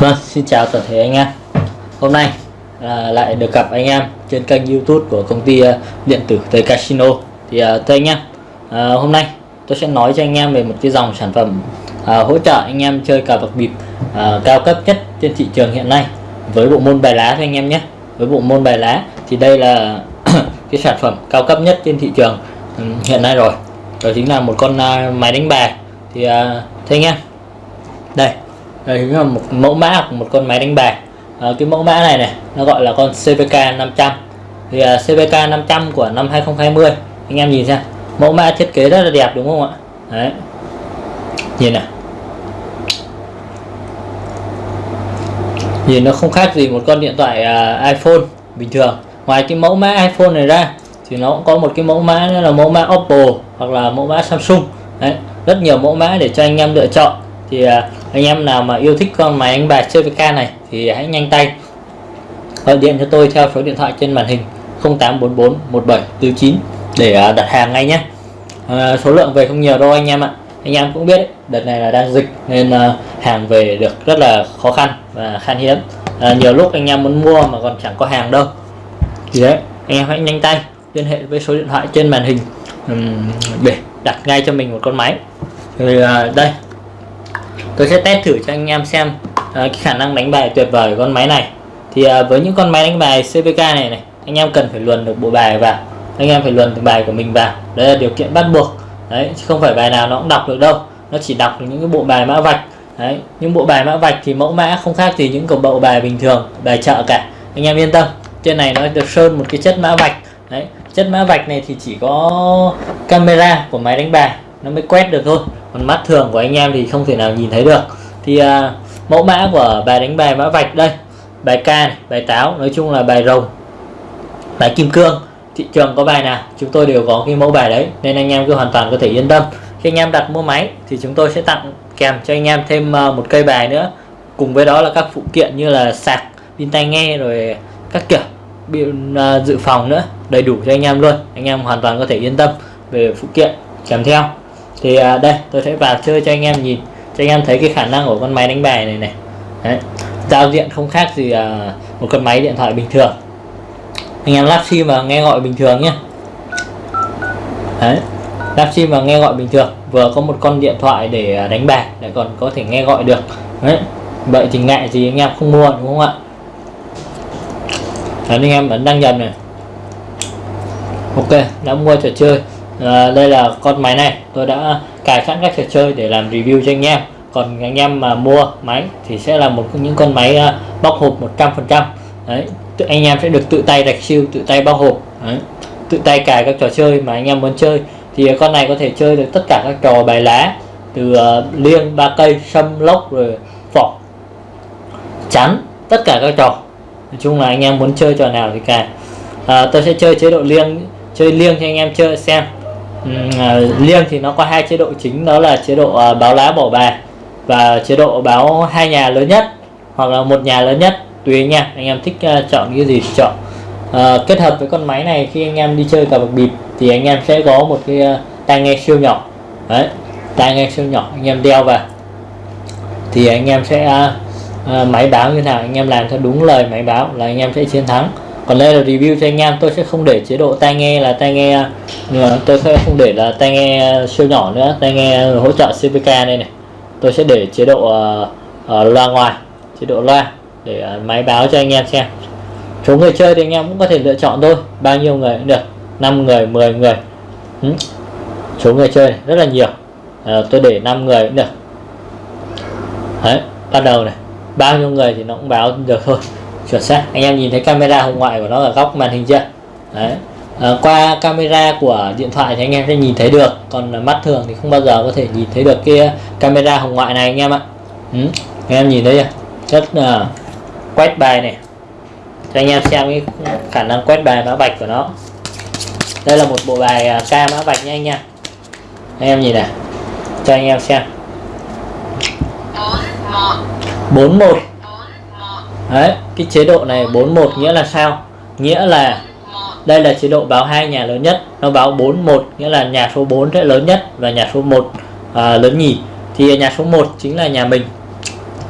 Vâng, xin chào toàn thể anh em. Hôm nay à, lại được gặp anh em trên kênh youtube của công ty à, điện tử Tây Casino. Thì à, thưa anh em, à, hôm nay tôi sẽ nói cho anh em về một cái dòng sản phẩm à, hỗ trợ anh em chơi cờ bạc bịp à, cao cấp nhất trên thị trường hiện nay Với bộ môn bài lá thôi anh em nhé. Với bộ môn bài lá thì đây là cái sản phẩm cao cấp nhất trên thị trường hiện nay rồi. Đó chính là một con à, máy đánh bài. Thì à, thưa anh em Đây đây là một mẫu mã của một con máy đánh bài. À, cái mẫu mã này này nó gọi là con CVK 500 thì uh, CVK 500 của năm 2020 anh em nhìn xem mẫu mã thiết kế rất là đẹp đúng không ạ? Đấy. Nhìn này. Nhìn nó không khác gì một con điện thoại uh, iPhone bình thường. Ngoài cái mẫu mã iPhone này ra thì nó cũng có một cái mẫu mã là mẫu mã Oppo hoặc là mẫu mã Samsung. Đấy rất nhiều mẫu mã để cho anh em lựa chọn thì à, anh em nào mà yêu thích con máy đánh bài CVK này thì hãy nhanh tay gọi điện cho tôi theo số điện thoại trên màn hình 0844 1749 để à, đặt hàng ngay nhé. À, số lượng về không nhiều đâu anh em ạ. Anh em cũng biết đợt này là đang dịch nên à, hàng về được rất là khó khăn và khan hiếm. À, nhiều lúc anh em muốn mua mà còn chẳng có hàng đâu. Thì đấy anh em hãy nhanh tay liên hệ với số điện thoại trên màn hình để đặt ngay cho mình một con máy. Thì đây tôi sẽ test thử cho anh em xem uh, cái khả năng đánh bài tuyệt vời của con máy này. Thì uh, với những con máy đánh bài CVK này này anh em cần phải luồn được bộ bài vào. Anh em phải luồn được bài của mình vào. Đấy là điều kiện bắt buộc. Đấy chứ không phải bài nào nó cũng đọc được đâu. Nó chỉ đọc được những cái bộ bài mã vạch. Đấy những bộ bài mã vạch thì mẫu mã không khác gì những cái bộ bài bình thường bài chợ cả. Anh em yên tâm trên này nó được sơn một cái chất mã vạch. Đấy chất mã vạch này thì chỉ có camera của máy đánh bài nó mới quét được thôi còn mắt thường của anh em thì không thể nào nhìn thấy được. Thì à, mẫu mã của bài đánh bài mã vạch đây. Bài ca này, bài táo nói chung là bài rồng bài kim cương. Thị trường có bài nào? Chúng tôi đều có cái mẫu bài đấy nên anh em cứ hoàn toàn có thể yên tâm. Khi anh em đặt mua máy thì chúng tôi sẽ tặng kèm cho anh em thêm à, một cây bài nữa. Cùng với đó là các phụ kiện như là sạc pin tai nghe rồi các kiểu biện à, dự phòng nữa. Đầy đủ cho anh em luôn anh em hoàn toàn có thể yên tâm về phụ kiện kèm theo thì à, đây tôi sẽ vào chơi cho anh em nhìn cho anh em thấy cái khả năng của con máy đánh bài này này Đấy. giao diện không khác gì à, một con máy điện thoại bình thường anh em lắp sim và nghe gọi bình thường nhé Đấy. lắp sim và nghe gọi bình thường vừa có một con điện thoại để à, đánh bài lại còn có thể nghe gọi được Đấy. vậy thì ngại gì anh em không mua đúng không ạ Đấy, anh em vẫn đăng nhập này ok đã mua trò chơi à, đây là con máy này. Tôi đã cài sẵn các trò chơi để làm review cho anh em. Còn anh em mà mua máy thì sẽ là một những con máy uh, bóc hộp 100% đấy anh em sẽ được tự tay đặt siêu tự tay bóc hộp. Đấy. tự tay cài các trò chơi mà anh em muốn chơi. Thì con này có thể chơi được tất cả các trò bài lá từ uh, liêng ba cây sâm lốc rồi phỏ chắn tất cả các trò. Nói chung là anh em muốn chơi trò nào thì cài. À, tôi sẽ chơi chế độ liêng chơi liêng cho anh em chơi xem. Ừ, à, liêng thì nó có hai chế độ chính đó là chế độ à, báo lá bỏ bài và chế độ báo hai nhà lớn nhất hoặc là một nhà lớn nhất. Tùy nha anh em thích à, chọn cái gì thì chọn. À, kết hợp với con máy này khi anh em đi chơi cờ bạc bịp thì anh em sẽ có một cái tai nghe siêu nhỏ. Đấy tai nghe siêu nhỏ anh em đeo vào thì anh em sẽ à, máy báo như nào anh em làm theo đúng lời máy báo là anh em sẽ chiến thắng còn đây là review cho anh em tôi sẽ không để chế độ tai nghe là tai nghe tôi sẽ không để là tai nghe siêu nhỏ nữa tai nghe hỗ trợ CVK đây này. Tôi sẽ để chế độ uh, uh, loa ngoài chế độ loa để uh, máy báo cho anh em xem. Số người chơi thì anh em cũng có thể lựa chọn thôi bao nhiêu người cũng được 5 người 10 người. Ừ. số người chơi rất là nhiều à, tôi để 5 người cũng được. Đấy bắt đầu này bao nhiêu người thì nó cũng báo được thôi chuẩn xác. Anh em nhìn thấy camera hồng ngoại của nó ở góc màn hình chưa? Đấy. À, qua camera của điện thoại thì anh em sẽ nhìn thấy được. Còn mắt thường thì không bao giờ có thể nhìn thấy được cái camera hồng ngoại này anh em ạ. Ừ. anh em nhìn thấy chưa? Rất là quét bài này. Cho anh em xem cái khả năng quét bài mã vạch của nó. Đây là một bộ bài uh, ca mã vạch nha anh nha. Anh em nhìn này. Cho anh em xem. 41 Đấy, cái chế độ này 41 nghĩa là sao? Nghĩa là đây là chế độ báo hai nhà lớn nhất, nó báo 41 nghĩa là nhà số 4 sẽ lớn nhất và nhà số 1 à, lớn nhì. Thì nhà số 1 chính là nhà mình.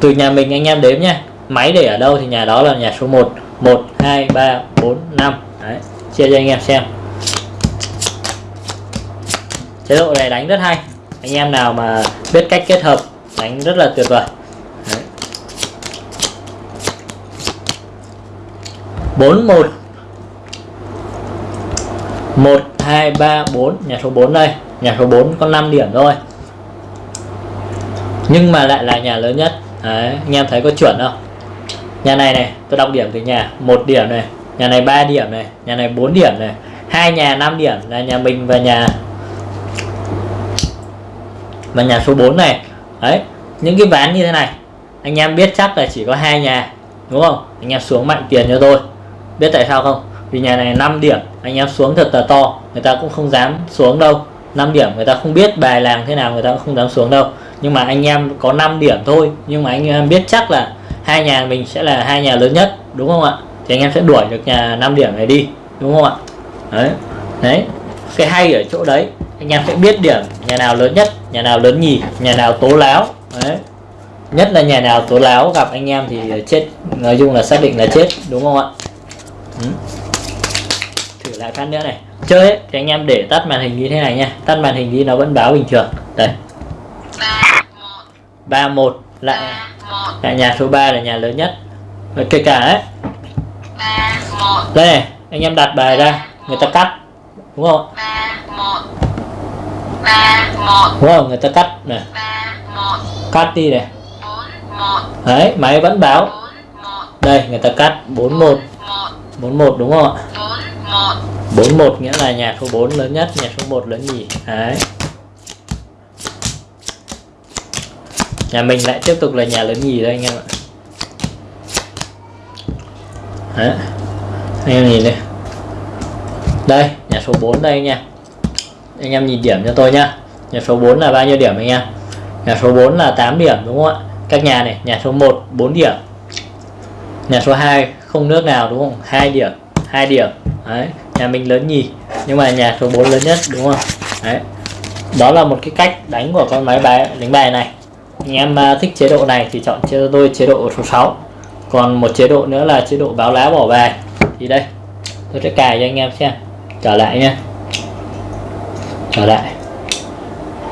từ nhà mình anh em đếm nha máy để ở đâu thì nhà đó là nhà số 1 1 2 3 4 5 Đấy, chia cho anh em xem. Chế độ này đánh rất hay. Anh em nào mà biết cách kết hợp đánh rất là tuyệt vời Đấy. 41 1 1 2 3 4 nhà số 4 đây. Nhà số 4 có 5 điểm thôi. Nhưng mà lại là nhà lớn nhất. Đấy, anh em thấy có chuẩn không? Nhà này này tôi đọc điểm từ nhà. Một điểm này. Nhà này 3 điểm này. Nhà này 4 điểm này. Hai nhà 5 điểm là nhà mình và nhà và nhà số 4 này. Đấy những cái ván như thế này anh em biết chắc là chỉ có hai nhà đúng không? Anh em xuống mạnh tiền cho tôi biết tại sao không? Vì nhà này 5 điểm, anh em xuống thật là to, người ta cũng không dám xuống đâu. 5 điểm, người ta không biết bài làng thế nào, người ta cũng không dám xuống đâu. Nhưng mà anh em có 5 điểm thôi, nhưng mà anh em biết chắc là hai nhà mình sẽ là hai nhà lớn nhất, đúng không ạ? Thì anh em sẽ đuổi được nhà 5 điểm này đi, đúng không ạ? Đấy đấy cái hay ở chỗ đấy. Anh em sẽ biết điểm nhà nào lớn nhất, nhà nào lớn nhì, nhà nào tố láo, đấy. Nhất là nhà nào tố láo gặp anh em thì chết, nói chung là xác định là chết, đúng không ạ? Ừ. thử lại phát nữa này. Chơi ấy, thì anh em để tắt màn hình như thế này nha. Tắt màn hình đi nó vẫn báo bình thường. Đây. ba một lại. Lại nhà số 3 là nhà lớn nhất. Và kể cả ấy. Đây này anh em đặt bài ra người ta cắt. Đúng không? Đúng không? Người ta cắt này. Cắt đi này. Đấy máy vẫn báo. Đây người ta cắt 41 41 đúng không ạ? 41 nghĩa là nhà số 4 lớn nhất nhà số 1 lớn nhì đấy. Nhà mình lại tiếp tục là nhà lớn nhì đây anh em ạ? Đấy. Anh em nhìn đây. Đây nhà số 4 đây nha anh em nhìn điểm cho tôi nhá. Nhà số 4 là bao nhiêu điểm anh em? Nhà số 4 là 8 điểm đúng không ạ? Các nhà này nhà số 1 4 điểm nhà số 2 không nước nào đúng không? Hai điểm hai điểm. Đấy, nhà mình lớn nhì, nhưng mà nhà số 4 lớn nhất đúng không? Đấy. Đó là một cái cách đánh của con máy bài, đánh bài này. Anh em à, thích chế độ này thì chọn cho tôi chế độ số 6 còn một chế độ nữa là chế độ báo lá bỏ bài. Thì đây, tôi sẽ cài cho anh em xem. Trở lại nha. Trở lại.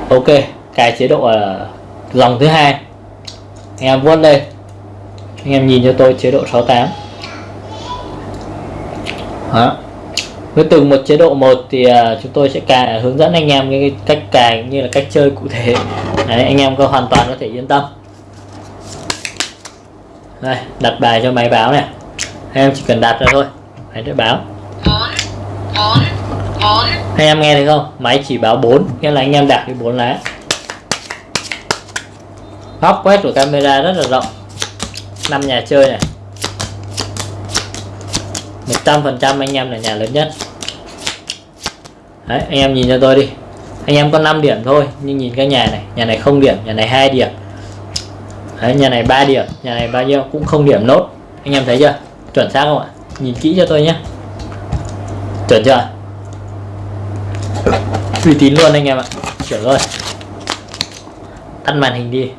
Ok, cài chế độ ở dòng thứ hai. Anh em vuốt lên anh em nhìn cho tôi chế độ 68 đó. Với từng một chế độ một thì uh, chúng tôi sẽ cài hướng dẫn anh em cái cách cài cũng như là cách chơi cụ thể. Đấy, anh em có hoàn toàn có thể yên tâm. Đây đặt bài cho máy báo này. Anh em chỉ cần đặt ra thôi. Máy sẽ báo. Anh em nghe thấy không? Máy chỉ báo 4 nghĩa là anh em đặt cái bốn lá. Góc quét của camera rất là rộng năm nhà chơi này. 100% anh em là nhà lớn nhất. Đấy, anh em nhìn cho tôi đi. Anh em có 5 điểm thôi nhưng nhìn cái nhà này nhà này không điểm nhà này hai điểm. Đấy, nhà này 3 điểm nhà này bao nhiêu cũng không điểm nốt. Anh em thấy chưa? Chuẩn xác không ạ? Nhìn kỹ cho tôi nhé. Chuẩn chưa? Uy tín luôn anh em ạ. Chuẩn rồi tắt màn hình đi.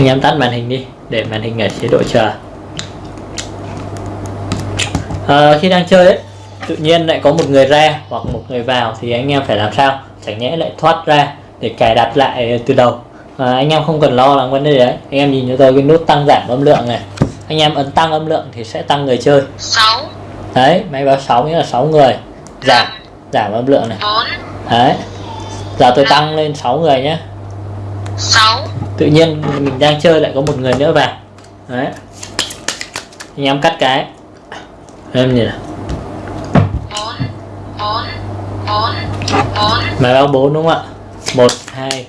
Anh em tắt màn hình đi để màn hình ở chế độ chờ. À, khi đang chơi ấy, tự nhiên lại có một người ra hoặc một người vào thì anh em phải làm sao? Chẳng nhẽ lại thoát ra để cài đặt lại từ đầu. À, anh em không cần lo lắng vấn đề đấy. Anh em nhìn cho tôi cái nút tăng giảm âm lượng này. Anh em ấn tăng âm lượng thì sẽ tăng người chơi. 6 đấy máy báo 6 nghĩa là 6 người. Giảm giảm âm lượng này. 4 đấy. Giờ tôi tăng lên 6 người nhé. 6 tự nhiên mình đang chơi lại có một người nữa vào. Đấy. Anh em cắt cái. Em nhìn này. 4 4 4 4 máy báo bốn đúng không ạ? 1 2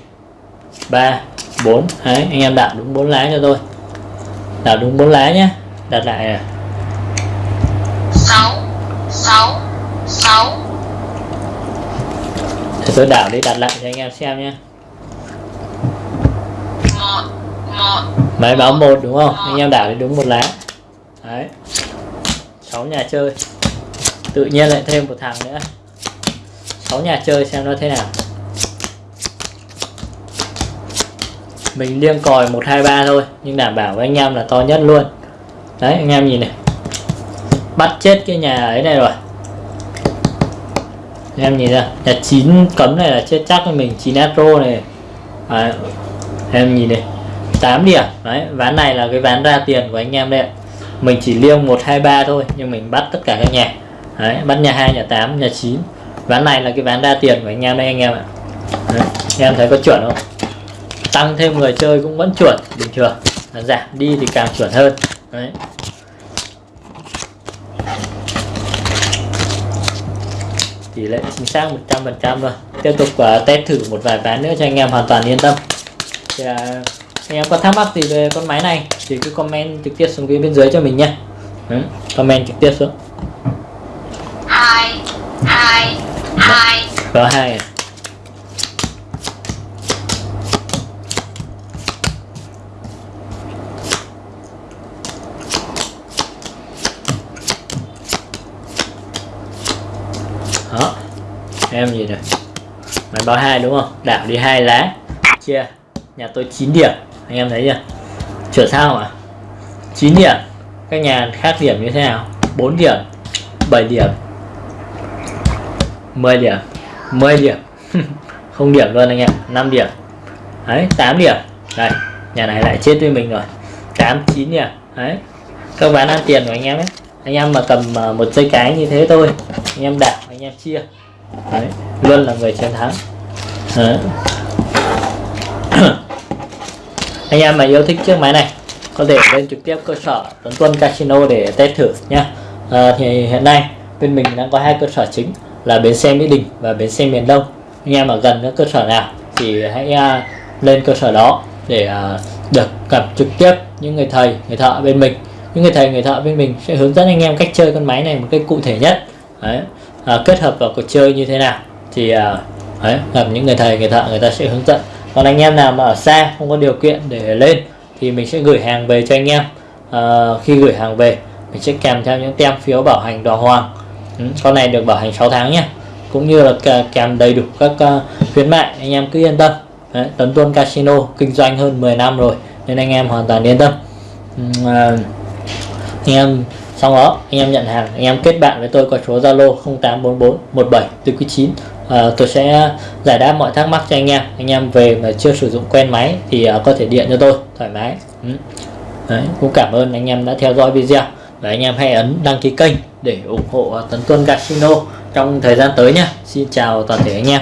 3 4 đấy, anh em đặt đúng bốn lá cho tôi. Đặt đúng bốn lá nhé đặt lại này. 6 6 6 thì tôi đảo đi, đặt lại cho anh em xem nhé 1 1 máy báo một đúng không? Anh em đảo thì đúng một lá. Đấy. Sáu nhà chơi. Tự nhiên lại thêm một thằng nữa. Sáu nhà chơi xem nó thế nào. Mình liêng còi 123 thôi nhưng đảm bảo với anh em là to nhất luôn. Đấy anh em nhìn này. Bắt chết cái nhà ấy này rồi. Anh em nhìn ra nhà 9 cấm này là chết chắc với mình 9 astro này. À, em nhìn này. 8 điểm. Đấy ván này là cái ván ra tiền của anh em đây mình chỉ liêng 123 thôi nhưng mình bắt tất cả các nhà. Đấy bắt nhà 2 nhà 8 nhà 9 ván này là cái ván ra tiền của anh em đây anh em ạ. Đấy. anh em thấy có chuẩn không? Tăng thêm người chơi cũng vẫn chuẩn bình thường. Là giảm đi thì càng chuẩn hơn. Đấy. Tỷ lệ chính xác 100% rồi tiếp tục uh, test thử một vài ván nữa cho anh em hoàn toàn yên tâm. Thì, uh, anh em có thắc mắc gì về con máy này thì cứ comment trực tiếp xuống phía bên dưới cho mình nhé. Comment trực tiếp xuống. Hai hai hai. Có hai à? đó em gì rồi máy báo hai đúng không? Đảo đi hai lá. Chia nhà tôi 9 điểm anh em thấy chưa? Chuẩn sao à 9 điểm. Các nhà khác điểm như thế nào? 4 điểm. 7 điểm. 10 điểm. 10 điểm. Không điểm luôn anh em. 5 điểm. Đấy 8 điểm. Đây, nhà này lại chết với mình rồi. 8 9 điểm. Đấy. Các bán ăn tiền của anh em ấy. Anh em mà cầm à, một dây cái như thế thôi, anh em đảo anh em chia. Đấy, luôn là người chiến thắng. Đấy anh em mà yêu thích chiếc máy này có thể lên trực tiếp cơ sở Tuấn Tuân Casino để test thử nhé à, ờ, thì hiện nay bên mình đang có hai cơ sở chính là bến xe Mỹ Đình và bến xe miền Đông. Anh em ở gần các cơ sở nào thì hãy à, lên cơ sở đó để à, được gặp trực tiếp những người thầy người thợ bên mình. Những người thầy người thợ bên mình sẽ hướng dẫn anh em cách chơi con máy này một cách cụ thể nhất. Đấy. À, kết hợp vào cuộc chơi như thế nào thì uh, đấy, gặp những người thầy người thợ người ta sẽ hướng dẫn. Còn anh em nào mà ở xa không có điều kiện để lên thì mình sẽ gửi hàng về cho anh em. À, khi gửi hàng về mình sẽ kèm theo những tem phiếu bảo hành đàng hoàng. Ừ, con này được bảo hành 6 tháng nhé cũng như là kèm đầy đủ các uh, khuyến mại anh em cứ yên tâm. Đấy, Tấn Tuân Casino kinh doanh hơn 10 năm rồi nên anh em hoàn toàn yên tâm. À, anh em sau đó anh em nhận hàng anh em kết bạn với tôi qua số Zalo 0844 17 49 à, tôi sẽ giải đáp mọi thắc mắc cho anh em. Anh em về mà chưa sử dụng quen máy thì uh, có thể điện cho tôi thoải mái. Ừ. Đấy, cũng cảm ơn anh em đã theo dõi video. Và anh em hãy ấn đăng ký kênh để ủng hộ Tấn Tuân Casino trong thời gian tới nhé. Xin chào toàn thể anh em.